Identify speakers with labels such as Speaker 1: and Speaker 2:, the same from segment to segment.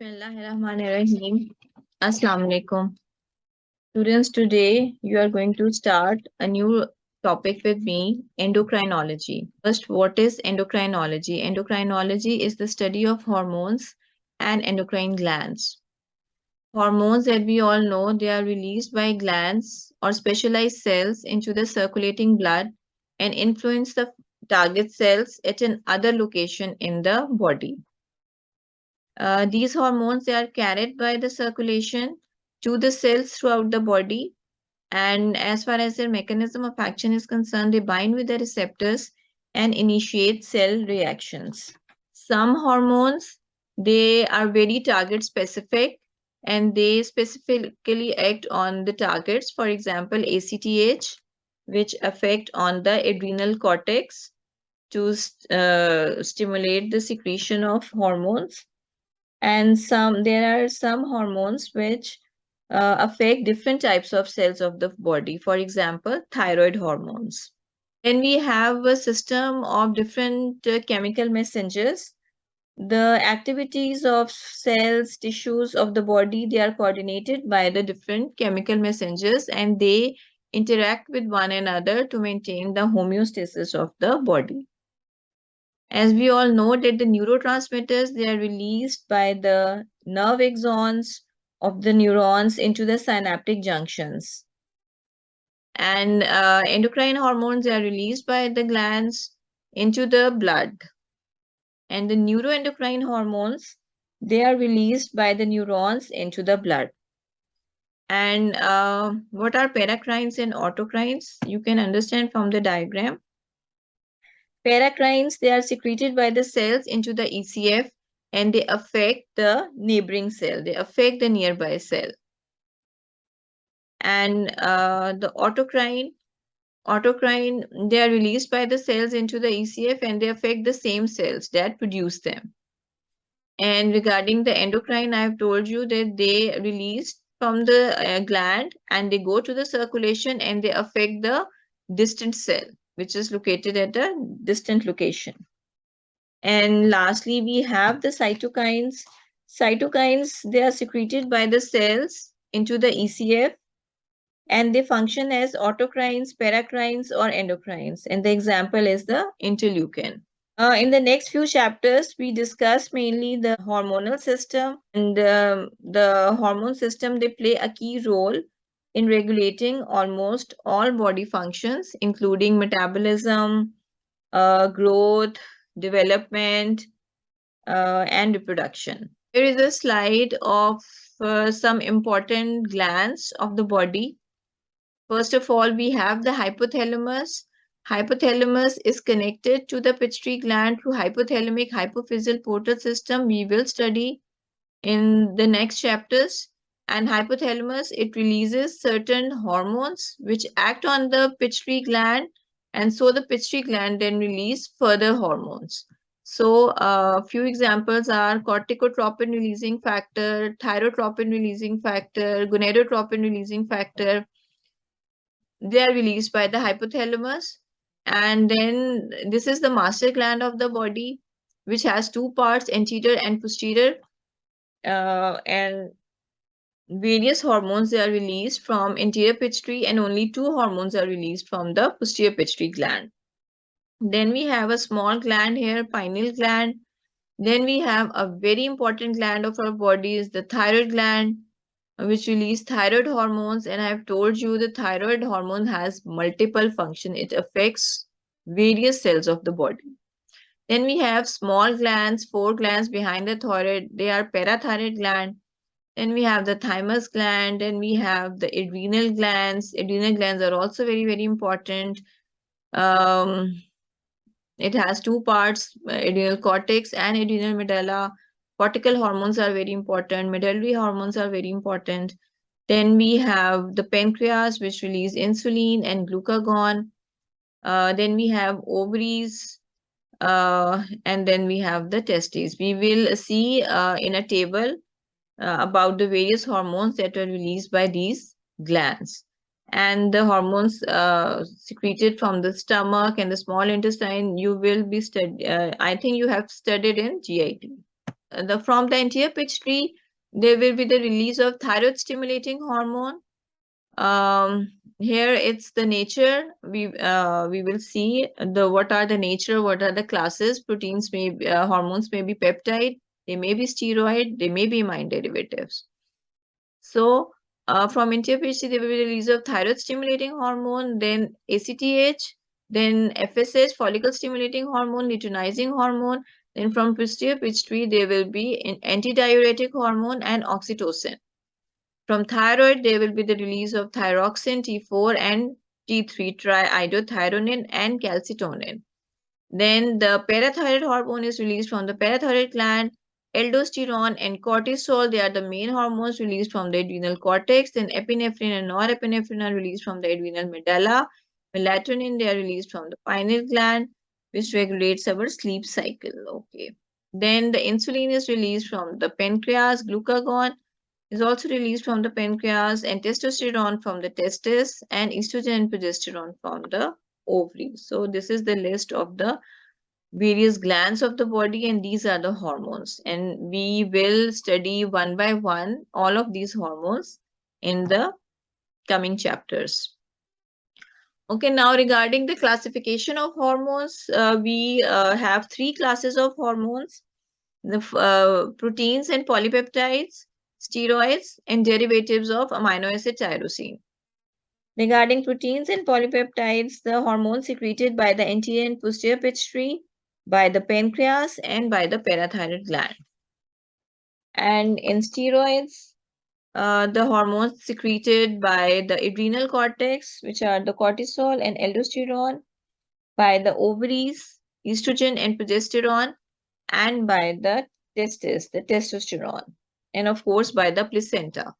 Speaker 1: Bismillahirrahmanirrahim. Assalamu alaikum. Students, today you are going to start a new topic with me, endocrinology. First, what is endocrinology? Endocrinology is the study of hormones and endocrine glands. Hormones that we all know, they are released by glands or specialized cells into the circulating blood and influence the target cells at an other location in the body. Uh, these hormones they are carried by the circulation to the cells throughout the body. And as far as their mechanism of action is concerned they bind with the receptors and initiate cell reactions. Some hormones they are very target specific and they specifically act on the targets. For example acth which affect on the adrenal cortex to uh, stimulate the secretion of hormones and some there are some hormones which uh, affect different types of cells of the body. For example thyroid hormones. Then we have a system of different uh, chemical messengers the activities of cells tissues of the body they are coordinated by the different chemical messengers and they interact with one another to maintain the homeostasis of the body as we all know that the neurotransmitters, they are released by the nerve axons of the neurons into the synaptic junctions. And uh, endocrine hormones are released by the glands into the blood. And the neuroendocrine hormones, they are released by the neurons into the blood. And uh, what are paracrines and autocrines? You can understand from the diagram. Paracrines, they are secreted by the cells into the ECF and they affect the neighboring cell. They affect the nearby cell. And uh, the autocrine, autocrine, they are released by the cells into the ECF and they affect the same cells that produce them. And regarding the endocrine, I have told you that they released from the uh, gland and they go to the circulation and they affect the distant cell which is located at a distant location. And lastly, we have the cytokines. Cytokines, they are secreted by the cells into the ECF and they function as autocrines, paracrines, or endocrines. And the example is the interleukin. Uh, in the next few chapters, we discuss mainly the hormonal system and uh, the hormone system, they play a key role in regulating almost all body functions, including metabolism, uh, growth, development, uh, and reproduction. Here is a slide of uh, some important glands of the body. First of all, we have the hypothalamus. Hypothalamus is connected to the pituitary gland through hypothalamic hypophyseal portal system. We will study in the next chapters and hypothalamus it releases certain hormones which act on the pituitary gland and so the pituitary gland then release further hormones. So a uh, few examples are corticotropin releasing factor thyrotropin releasing factor gonadotropin releasing factor. They are released by the hypothalamus and then this is the master gland of the body which has two parts anterior and posterior. Uh, and various hormones they are released from anterior pituitary and only two hormones are released from the posterior pituitary gland. Then we have a small gland here, pineal gland. Then we have a very important gland of our body is the thyroid gland, which release thyroid hormones. And I've told you the thyroid hormone has multiple function. It affects various cells of the body. Then we have small glands, four glands behind the thyroid. They are parathyroid gland then we have the thymus gland, and we have the adrenal glands. Adrenal glands are also very, very important. Um, it has two parts, adrenal cortex and adrenal medulla. Cortical hormones are very important. Medullary hormones are very important. Then we have the pancreas, which release insulin and glucagon. Uh, then we have ovaries, uh, and then we have the testes. We will see uh, in a table uh, about the various hormones that are released by these glands and the hormones uh, secreted from the stomach and the small intestine you will be studied uh, i think you have studied in git uh, the from the anterior pituitary, there will be the release of thyroid stimulating hormone. Um, here it's the nature. We uh, we will see the what are the nature, what are the classes. Proteins may be, uh, hormones may be peptide, they may be steroid, they may be amine derivatives. So uh, from pituitary, there will be release of thyroid stimulating hormone, then ACTH, then FSH, follicle stimulating hormone, luteinizing hormone. Then from posterior pituitary, there will be an antidiuretic hormone and oxytocin. From thyroid, there will be the release of thyroxine, T4 and T3 triiodothyronine and calcitonin. Then the parathyroid hormone is released from the parathyroid gland, aldosterone and cortisol, they are the main hormones released from the adrenal cortex. Then epinephrine and norepinephrine are released from the adrenal medulla. Melatonin, they are released from the pineal gland, which regulates our sleep cycle. Okay. Then the insulin is released from the pancreas. Glucagon is also released from the pancreas and testosterone from the testes and estrogen and progesterone from the ovary So this is the list of the various glands of the body and these are the hormones and we will study one by one all of these hormones in the coming chapters. Okay, now regarding the classification of hormones, uh, we uh, have three classes of hormones, the uh, proteins and polypeptides, steroids, and derivatives of amino acid tyrosine. Regarding proteins and polypeptides, the hormones secreted by the anterior and posterior pituitary, by the pancreas, and by the parathyroid gland. And in steroids, uh, the hormones secreted by the adrenal cortex, which are the cortisol and aldosterone, by the ovaries, estrogen and progesterone, and by the testes, the testosterone, and of course by the placenta,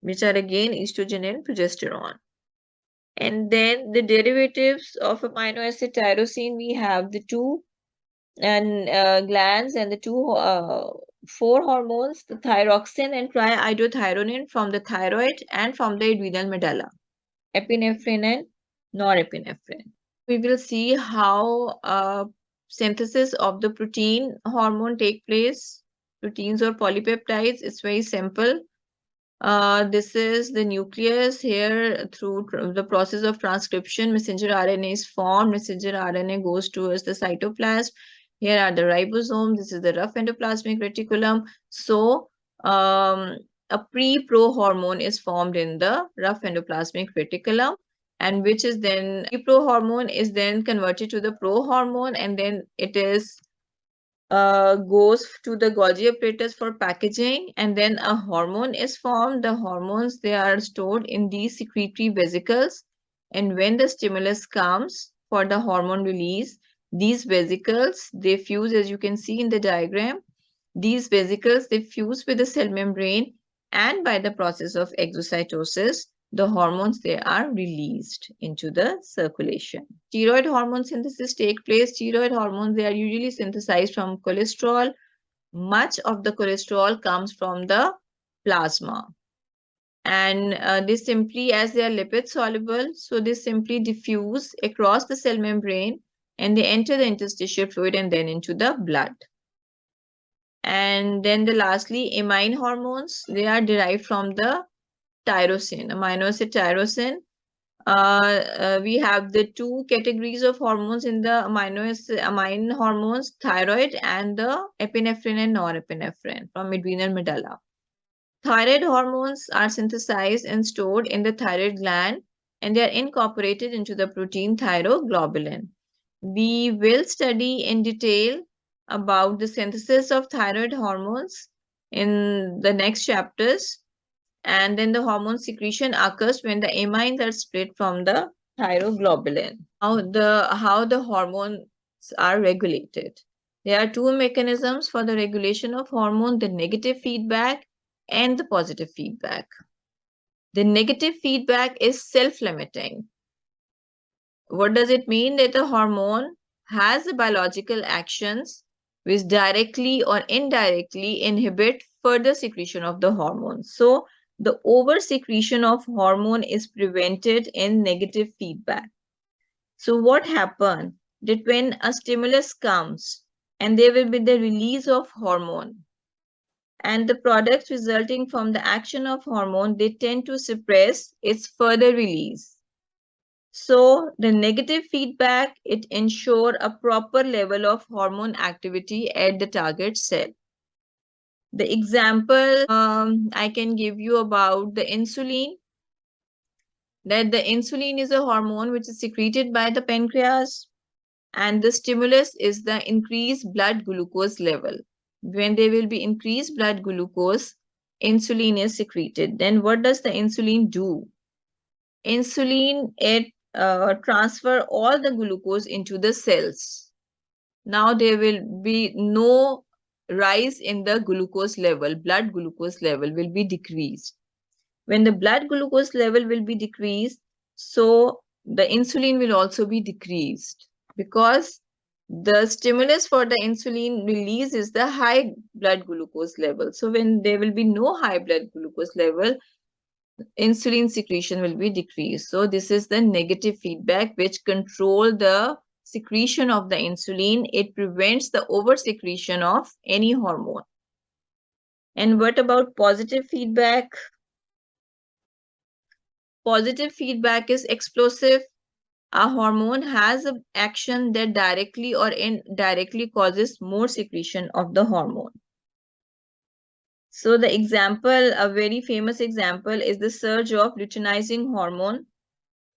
Speaker 1: which are again estrogen and progesterone. And then the derivatives of amino acid tyrosine, we have the two and uh, glands and the two uh, four hormones, the thyroxine and triiodothyronine from the thyroid and from the adrenal medulla, epinephrine and norepinephrine. We will see how uh, synthesis of the protein hormone take place, proteins or polypeptides. It's very simple. Uh, this is the nucleus here through the process of transcription. Messenger RNA is formed. Messenger RNA goes towards the cytoplasm. Here are the ribosomes. This is the rough endoplasmic reticulum. So um, a pre-pro hormone is formed in the rough endoplasmic reticulum and which is then pre-pro hormone is then converted to the pro hormone and then it is uh, goes to the Golgi apparatus for packaging and then a hormone is formed. The hormones, they are stored in these secretory vesicles and when the stimulus comes for the hormone release, these vesicles, they fuse as you can see in the diagram. These vesicles, they fuse with the cell membrane and by the process of exocytosis, the hormones, they are released into the circulation. Steroid hormone synthesis take place. Steroid hormones, they are usually synthesized from cholesterol. Much of the cholesterol comes from the plasma. And uh, they simply, as they are lipid soluble, so they simply diffuse across the cell membrane and they enter the interstitial fluid and then into the blood. And then the lastly, amine hormones, they are derived from the tyrosine, amino acid tyrosine. Uh, uh, we have the two categories of hormones in the amino acid, amine hormones, thyroid and the epinephrine and norepinephrine from adrenal medulla. Thyroid hormones are synthesized and stored in the thyroid gland and they are incorporated into the protein thyroglobulin we will study in detail about the synthesis of thyroid hormones in the next chapters. And then the hormone secretion occurs when the amines are split from the thyroglobulin. How the, how the hormones are regulated. There are two mechanisms for the regulation of hormone, the negative feedback and the positive feedback. The negative feedback is self-limiting what does it mean that a hormone has biological actions which directly or indirectly inhibit further secretion of the hormone. So the over secretion of hormone is prevented in negative feedback. So what happens that when a stimulus comes and there will be the release of hormone, and the products resulting from the action of hormone, they tend to suppress its further release. So the negative feedback, it ensure a proper level of hormone activity at the target cell. The example um, I can give you about the insulin, that the insulin is a hormone which is secreted by the pancreas and the stimulus is the increased blood glucose level. When there will be increased blood glucose, insulin is secreted. Then what does the insulin do? Insulin, it uh, transfer all the glucose into the cells. Now there will be no rise in the glucose level, blood glucose level will be decreased. When the blood glucose level will be decreased, so the insulin will also be decreased because the stimulus for the insulin release is the high blood glucose level. So when there will be no high blood glucose level, insulin secretion will be decreased. So this is the negative feedback which control the secretion of the insulin. It prevents the over secretion of any hormone. And what about positive feedback? Positive feedback is explosive. A hormone has an action that directly or indirectly causes more secretion of the hormone. So the example, a very famous example is the surge of luteinizing hormone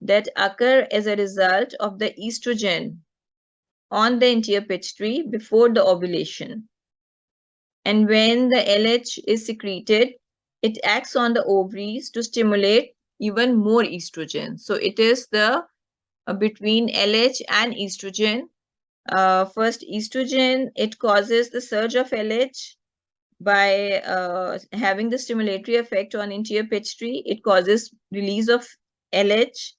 Speaker 1: that occur as a result of the estrogen on the anterior pituitary before the ovulation. And when the LH is secreted, it acts on the ovaries to stimulate even more estrogen. So it is the uh, between LH and estrogen. Uh, first, estrogen, it causes the surge of LH by uh, having the stimulatory effect on anterior pituitary, it causes release of LH.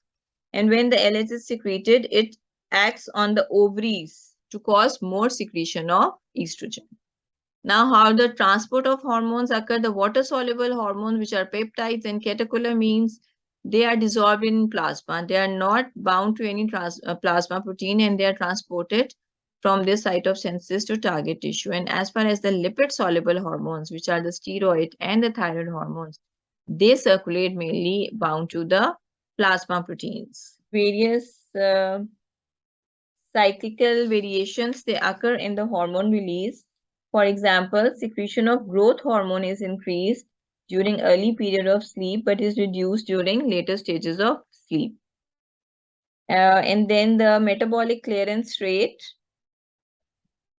Speaker 1: And when the LH is secreted, it acts on the ovaries to cause more secretion of estrogen. Now, how the transport of hormones occur, the water-soluble hormones, which are peptides and catecholamines, they are dissolved in plasma. They are not bound to any uh, plasma protein and they are transported from this site of synthesis to target tissue. And as far as the lipid-soluble hormones, which are the steroid and the thyroid hormones, they circulate mainly bound to the plasma proteins. Various uh, cyclical variations, they occur in the hormone release. For example, secretion of growth hormone is increased during early period of sleep, but is reduced during later stages of sleep. Uh, and then the metabolic clearance rate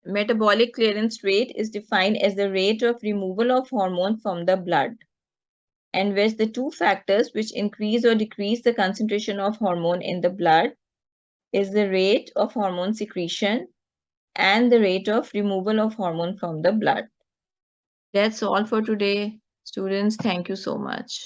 Speaker 1: metabolic clearance rate is defined as the rate of removal of hormone from the blood and where the two factors which increase or decrease the concentration of hormone in the blood is the rate of hormone secretion and the rate of removal of hormone from the blood. That's all for today, students. Thank you so much.